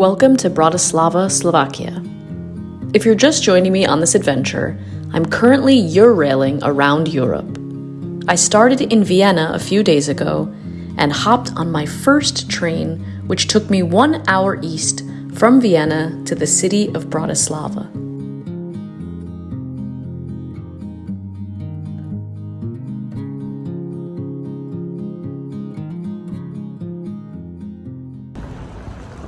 Welcome to Bratislava, Slovakia. If you're just joining me on this adventure, I'm currently Eurailing around Europe. I started in Vienna a few days ago and hopped on my first train, which took me one hour east from Vienna to the city of Bratislava.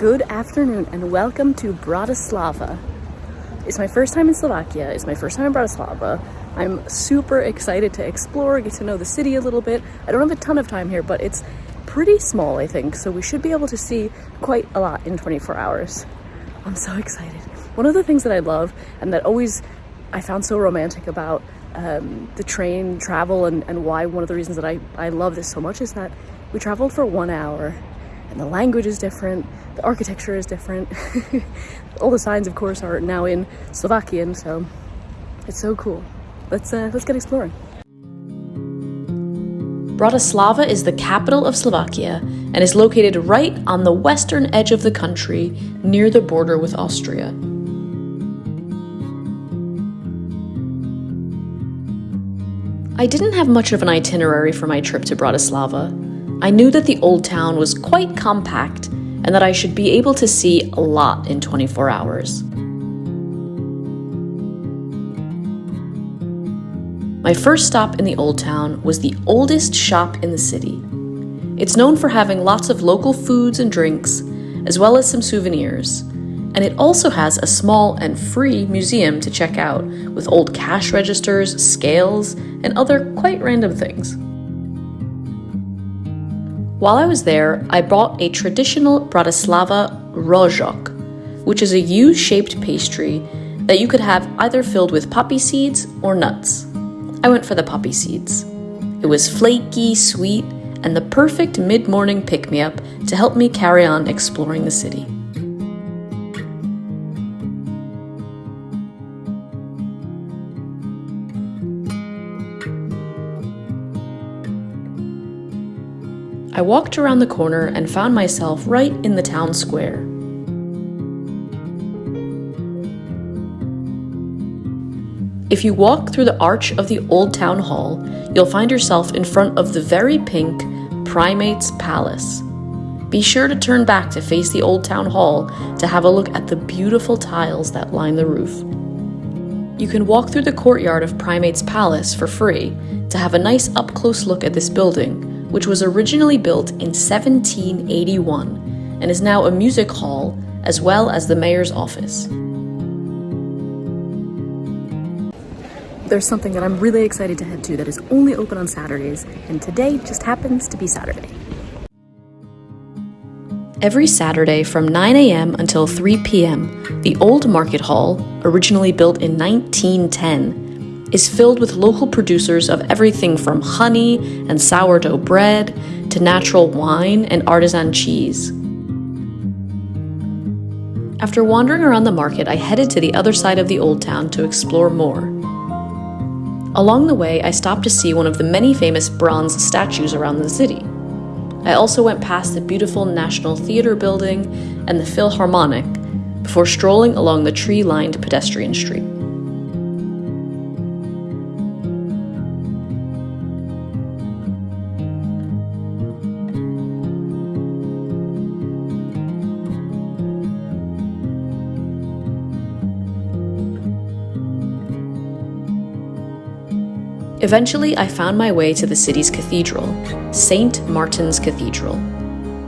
Good afternoon and welcome to Bratislava. It's my first time in Slovakia, it's my first time in Bratislava. I'm super excited to explore, get to know the city a little bit. I don't have a ton of time here, but it's pretty small, I think, so we should be able to see quite a lot in 24 hours. I'm so excited. One of the things that I love and that always I found so romantic about um, the train travel and, and why one of the reasons that I, I love this so much is that we traveled for one hour and the language is different, the architecture is different. All the signs, of course, are now in Slovakian, so it's so cool. Let's uh, let's get exploring. Bratislava is the capital of Slovakia and is located right on the western edge of the country near the border with Austria. I didn't have much of an itinerary for my trip to Bratislava. I knew that the old town was quite compact and that I should be able to see a lot in 24 hours. My first stop in the Old Town was the oldest shop in the city. It's known for having lots of local foods and drinks, as well as some souvenirs, and it also has a small and free museum to check out with old cash registers, scales, and other quite random things. While I was there, I bought a traditional Bratislava rožok, which is a U-shaped pastry that you could have either filled with poppy seeds or nuts. I went for the poppy seeds. It was flaky, sweet, and the perfect mid-morning pick-me-up to help me carry on exploring the city. I walked around the corner and found myself right in the town square. If you walk through the arch of the old town hall, you'll find yourself in front of the very pink Primates Palace. Be sure to turn back to face the old town hall to have a look at the beautiful tiles that line the roof. You can walk through the courtyard of Primates Palace for free to have a nice up close look at this building which was originally built in 1781 and is now a music hall as well as the mayor's office. There's something that I'm really excited to head to that is only open on Saturdays, and today just happens to be Saturday. Every Saturday from 9 a.m. until 3 p.m., the old market hall, originally built in 1910, is filled with local producers of everything from honey and sourdough bread to natural wine and artisan cheese. After wandering around the market, I headed to the other side of the old town to explore more. Along the way, I stopped to see one of the many famous bronze statues around the city. I also went past the beautiful National Theatre building and the Philharmonic before strolling along the tree lined pedestrian street. Eventually, I found my way to the city's cathedral, St. Martin's Cathedral.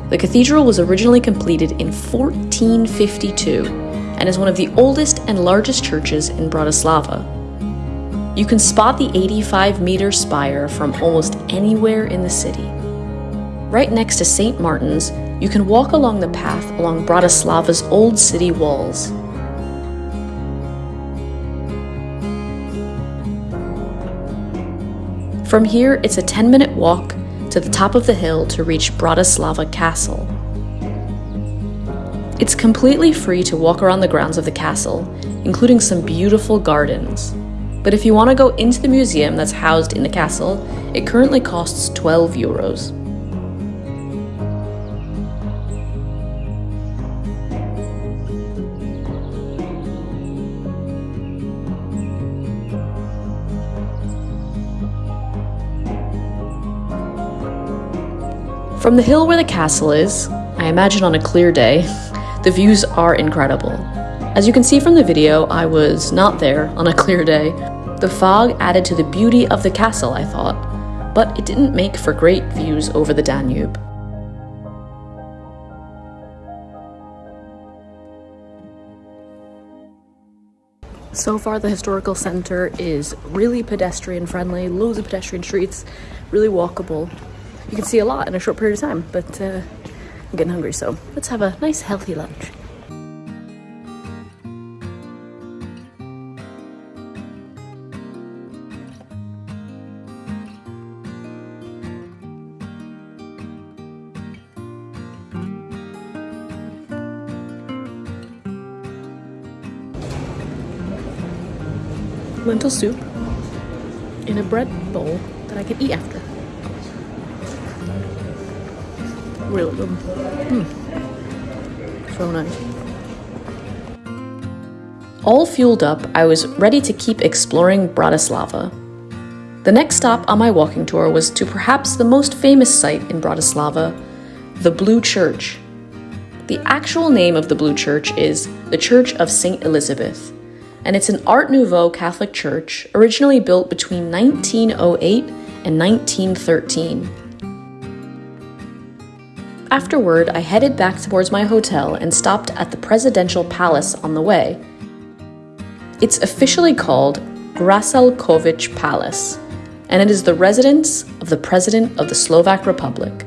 The cathedral was originally completed in 1452 and is one of the oldest and largest churches in Bratislava. You can spot the 85 meter spire from almost anywhere in the city. Right next to St. Martin's, you can walk along the path along Bratislava's old city walls. From here, it's a 10 minute walk to the top of the hill to reach Bratislava Castle. It's completely free to walk around the grounds of the castle, including some beautiful gardens. But if you want to go into the museum that's housed in the castle, it currently costs 12 euros. From the hill where the castle is, I imagine on a clear day, the views are incredible. As you can see from the video, I was not there on a clear day. The fog added to the beauty of the castle, I thought, but it didn't make for great views over the Danube. So far, the historical center is really pedestrian friendly, loads of pedestrian streets, really walkable. You can see a lot in a short period of time, but uh, I'm getting hungry, so let's have a nice healthy lunch. lentil soup in a bread bowl that I can eat after. Really good. Mm. So nice. All fueled up, I was ready to keep exploring Bratislava. The next stop on my walking tour was to perhaps the most famous site in Bratislava, the Blue Church. The actual name of the Blue Church is the Church of St. Elizabeth, and it's an Art Nouveau Catholic church originally built between 1908 and 1913. Afterward, I headed back towards my hotel and stopped at the Presidential Palace on the way. It's officially called Grassalkovich Palace, and it is the residence of the President of the Slovak Republic.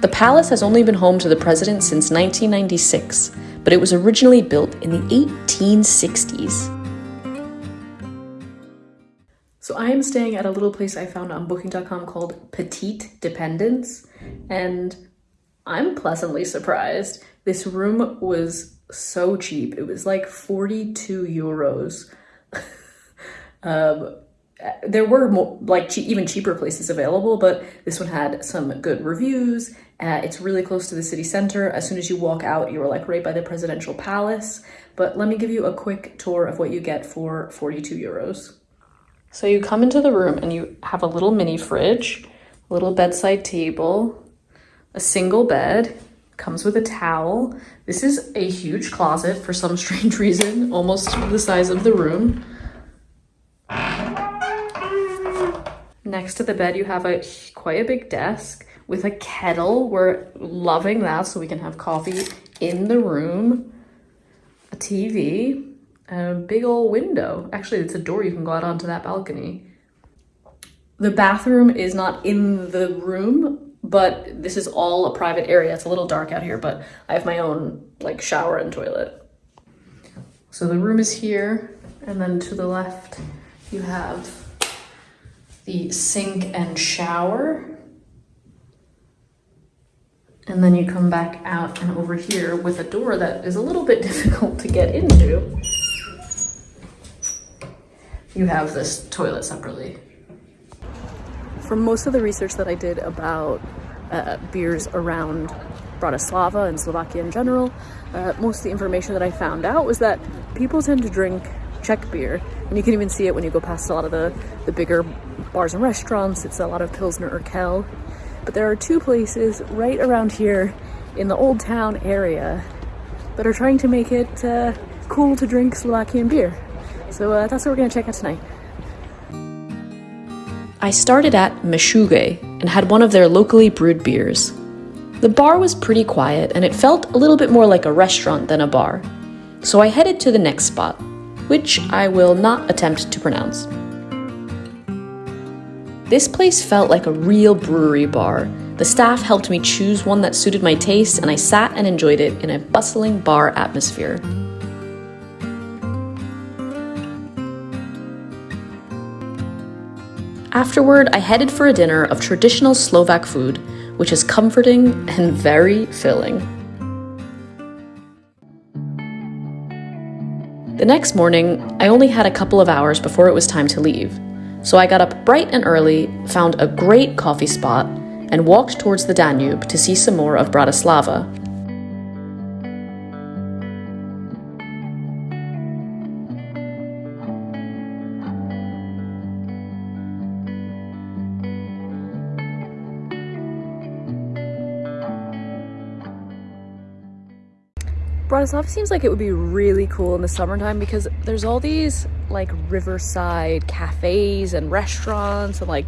The palace has only been home to the president since 1996, but it was originally built in the 1860s. So I am staying at a little place I found on booking.com called Petite Dependence, and I'm pleasantly surprised. This room was so cheap. It was like 42 euros. um, there were more, like che even cheaper places available, but this one had some good reviews. Uh, it's really close to the city center. As soon as you walk out, you're like right by the presidential palace. But let me give you a quick tour of what you get for 42 euros. So you come into the room and you have a little mini fridge, little bedside table, a single bed, comes with a towel. This is a huge closet for some strange reason, almost the size of the room. Next to the bed, you have a quite a big desk with a kettle. We're loving that so we can have coffee in the room. A TV, and a big old window. Actually, it's a door you can go out onto that balcony. The bathroom is not in the room, but this is all a private area. It's a little dark out here, but I have my own like shower and toilet. So the room is here, and then to the left, you have the sink and shower. And then you come back out and over here with a door that is a little bit difficult to get into. You have this toilet separately. From most of the research that I did about uh, beers around Bratislava and Slovakia in general, uh, most of the information that I found out was that people tend to drink Czech beer. And you can even see it when you go past a lot of the, the bigger bars and restaurants. It's a lot of Pilsner or Urquell. But there are two places right around here in the Old Town area that are trying to make it uh, cool to drink Slovakian beer. So uh, that's what we're gonna check out tonight. I started at Meshuggah and had one of their locally brewed beers. The bar was pretty quiet and it felt a little bit more like a restaurant than a bar. So I headed to the next spot, which I will not attempt to pronounce. This place felt like a real brewery bar. The staff helped me choose one that suited my taste, and I sat and enjoyed it in a bustling bar atmosphere. Afterward, I headed for a dinner of traditional Slovak food, which is comforting and very filling. The next morning, I only had a couple of hours before it was time to leave. So I got up bright and early, found a great coffee spot, and walked towards the Danube to see some more of Bratislava. Bratislava seems like it would be really cool in the summertime because there's all these like riverside cafes and restaurants and like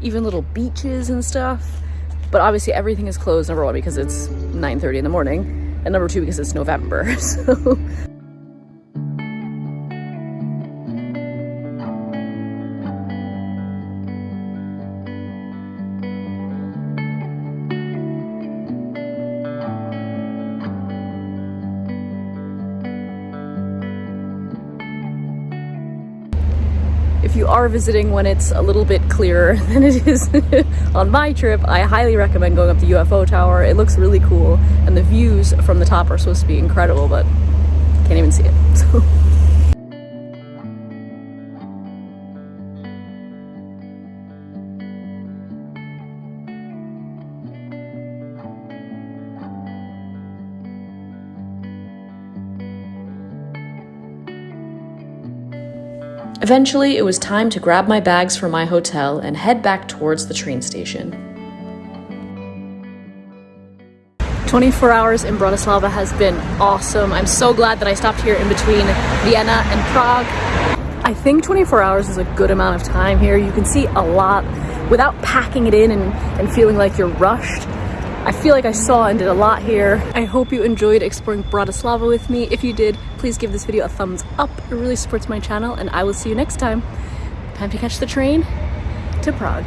even little beaches and stuff. But obviously everything is closed, number one, because it's 9.30 in the morning, and number two, because it's November, so... if you are visiting when it's a little bit clearer than it is on my trip, I highly recommend going up the UFO tower. It looks really cool and the views from the top are supposed to be incredible, but can't even see it. So. Eventually, it was time to grab my bags from my hotel and head back towards the train station. 24 hours in Bratislava has been awesome. I'm so glad that I stopped here in between Vienna and Prague. I think 24 hours is a good amount of time here. You can see a lot without packing it in and, and feeling like you're rushed. I feel like I saw and did a lot here. I hope you enjoyed exploring Bratislava with me. If you did, please give this video a thumbs up. It really supports my channel and I will see you next time. Time to catch the train to Prague.